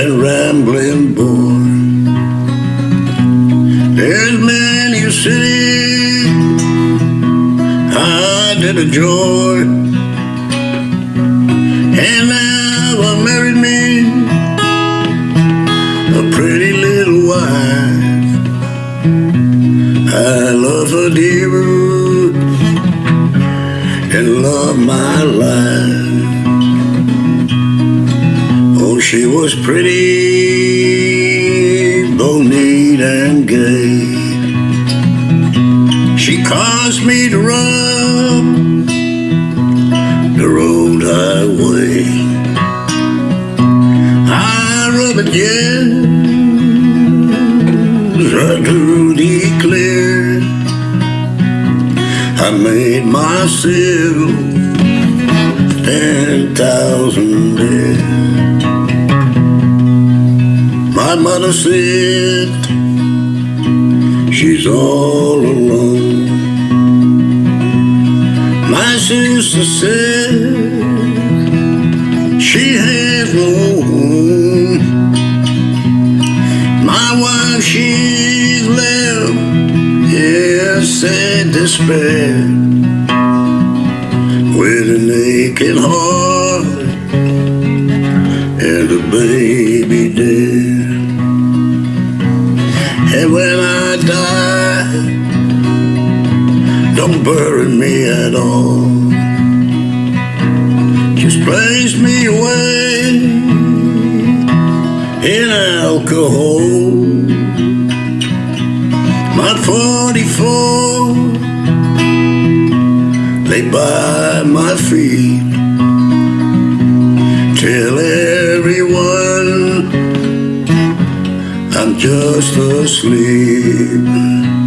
and rambling boy. There's many a city I did enjoy, joy, and now I married me a pretty little wife. I love her dear and love my life. She was pretty, neat and gay. She caused me to rub the road highway. I rub yes, right through the clear. I made myself ten thousand My mother said she's all alone. My sister said she has no home. My wife, she's left, yeah, sad despair, with an aching heart and a baby And when I die, don't bury me at all. Just place me away in alcohol. My 44 lay by my feet. Tell everyone just asleep.